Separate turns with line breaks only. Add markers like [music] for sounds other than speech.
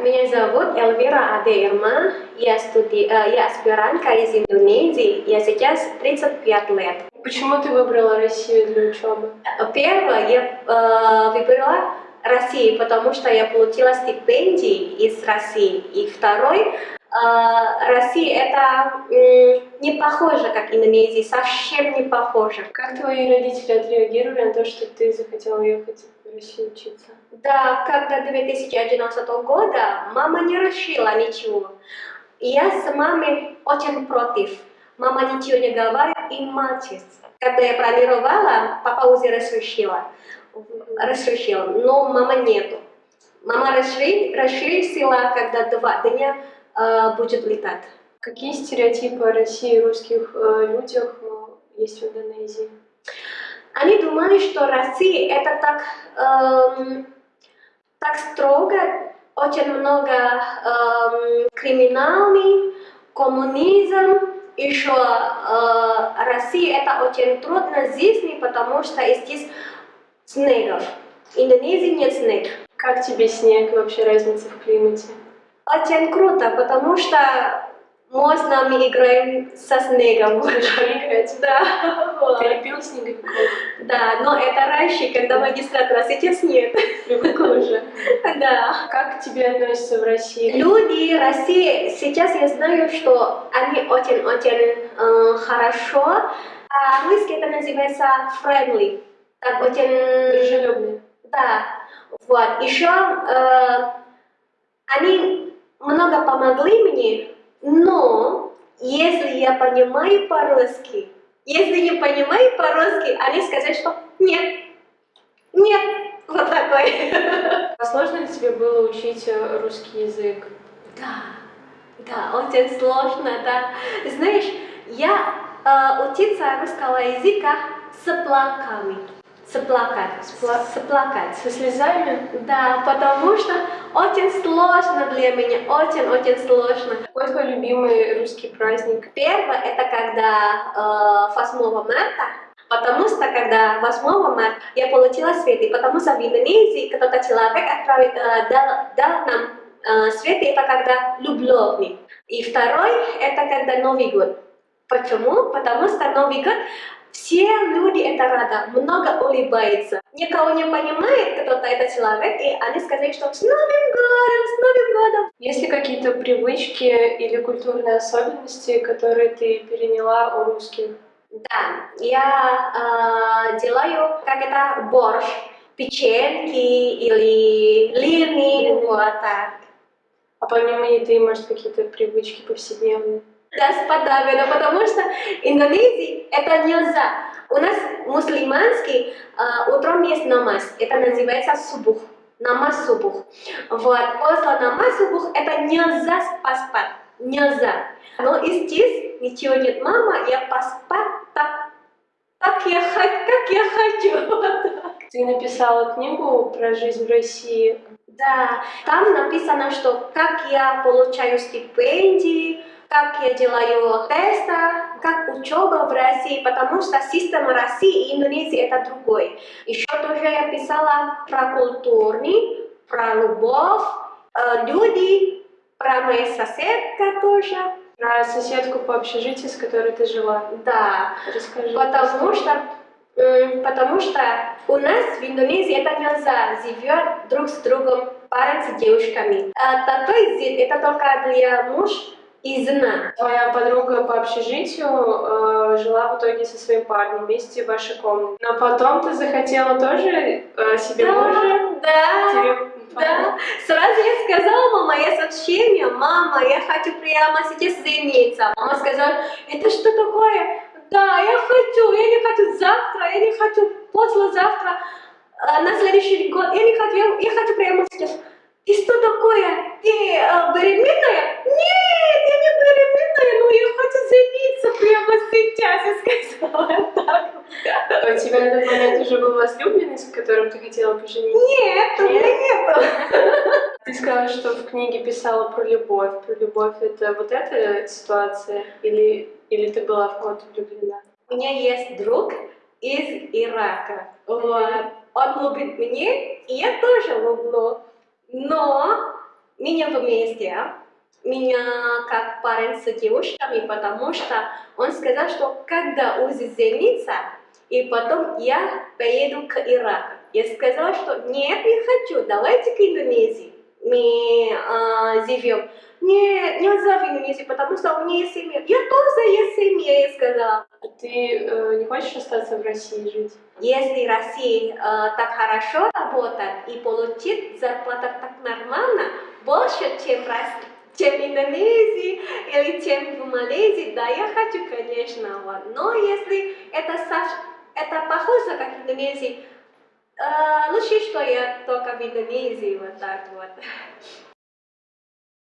меня зовут Эльвира Адеирма, я, студи... э, я аспирантка из Индонезии, я сейчас 35 лет.
Почему ты выбрала Россию для учебы?
Первое, я э, выбрала Россию, потому что я получила стипендии из России. И второй, э, Россия это не похоже, как Индонезия, совсем не похоже.
Как твои родители отреагировали на то, что ты захотела ехать в учиться?
Да, когда 2011 года мама не решила ничего. Я с мамой очень против. Мама ничего не говорит и молчит. Когда я планировала, папа уже разрешила. Разрешил, но мама нету. Мама реши- решила, когда два дня э, будет летать.
Какие стереотипы о России и русских э, людях э, есть в Индонезии?
Они думали, что Россия это так, эм, так строго, очень много эм, криминальный, коммунизм, еще э, Россия это очень трудно жизни, потому что здесь снегов. В Индонезии нет снега.
Как тебе снег вообще разница в климате?
Очень круто, потому что можно мы играем со снегом.
Играть.
Да, вот.
Любил снеговиков?
да, но это раньше, когда магистратура, сейчас нет.
Привыкла уже.
Да.
Как к тебе относятся в России?
Люди России, сейчас я знаю, что они очень-очень э, хорошо. А русский это называется friendly. Так очень...
Дружелюбные.
Да. Вот. Еще э, они много помогли мне, но если я понимаю по-русски, если не понимаю по-русски, они сказали, что нет, нет, вот такой. [laughs]
Сложно ли тебе было учить э, русский язык?
Да, да, очень сложно, да. Знаешь, я э, учиться русского языка с плаками. Сплакать, спла- сплакать.
Со слезами?
Да, потому что очень сложно для меня, очень-очень сложно.
Какой твой любимый русский праздник?
Первое, это когда э, 8 марта, потому что когда 8 марта я получила цветы, потому что в Индонезии кто-то человек отправил, э, дал, дал нам э, цветы, это когда любовный. И второй, это когда Новый год. Почему? Потому что Новый год все люди это рада, много улыбается. Никого не понимает кто-то это человек, и они сказали, что с Новым годом, с Новым годом.
Есть ли какие-то привычки или культурные особенности, которые ты переняла у русских?
Да, я э, делаю как это борщ, печеньки или лины, вот так.
А помимо еды, может, какие-то привычки повседневные?
Да, с подавлено, потому что Индонезии это нельзя. У нас мусульманский э, утром есть намаз, это называется субух, намаз субух. Вот, после намаз субух это нельзя поспать, нельзя. Но и здесь ничего нет, мама, я поспать так, так я, хо- как я хочу. [laughs]
Ты написала книгу про жизнь в России.
Да, там написано, что как я получаю стипендии, как я делаю тесты, как учеба в России, потому что система России и Индонезии это другой. Еще тоже я писала про культурный, про любовь, э, люди, про мою соседка тоже.
Про соседку по общежитию, с которой ты жила.
Да,
Расскажи.
потому что потому что у нас в Индонезии это нельзя живет друг с другом парень с девушками. А такой язык это только для муж и жена.
Твоя подруга по общежитию э, жила в итоге со своим парнем вместе в вашей комнате. Но потом ты захотела тоже э, себе мужа?
да,
Тебе
да. Сразу я сказала, мама, я сообщение, мама, я хочу прямо сейчас жениться. Мама сказала, это что такое? Да, я хочу, я не хочу завтра, я не хочу послезавтра, э, на следующий год, я не хочу, я, я хочу прямо сейчас. И что такое? Ты
тебя на тот момент уже был возлюбленный, с которым ты хотела пожениться?
Нет, у меня нету. [laughs]
Ты сказала, что в книге писала про любовь. Про любовь это вот эта ситуация? Или, или ты была в кого-то влюблена?
У меня есть друг из Ирака. Вот. Он любит меня, и я тоже люблю. Но меня вместе, меня как парень с девушками, потому что он сказал, что когда Узи женится, и потом я поеду к Ираку. Я сказала, что нет, не хочу, давайте к Индонезии. Мы а, живем. Не, нельзя в Индонезии, потому что у меня есть семья. Я тоже есть семья, я сказала.
А ты э, не хочешь остаться в России жить?
Если Россия э, так хорошо работает и получит зарплату так нормально, больше, чем, чем в Индонезии или чем в Малайзии, да, я хочу, конечно, вот. но если это, это похоже, как в Индонезии, э, лучше, что я только в Индонезии, вот так вот. [laughs]